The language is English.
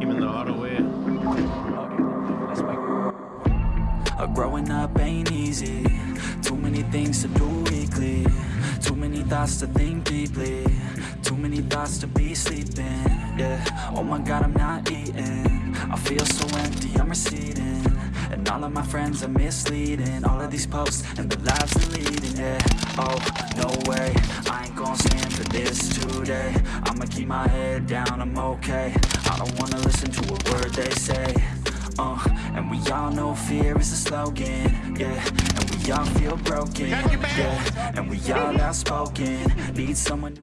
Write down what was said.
Even the growing up ain't easy. Too many things to do weekly. Too many thoughts to think deeply. Too many thoughts to be sleeping. Yeah. Oh my God, I'm not eating. I feel so empty. I'm receding. And all of my friends are misleading All of these posts and the lives they're leading, yeah Oh, no way, I ain't today I'ma keep my head down, I'm okay. I don't wanna listen to a word they say. Uh, and we all know fear is a slogan, yeah. And we all feel broken, yeah. And we all outspoken, need someone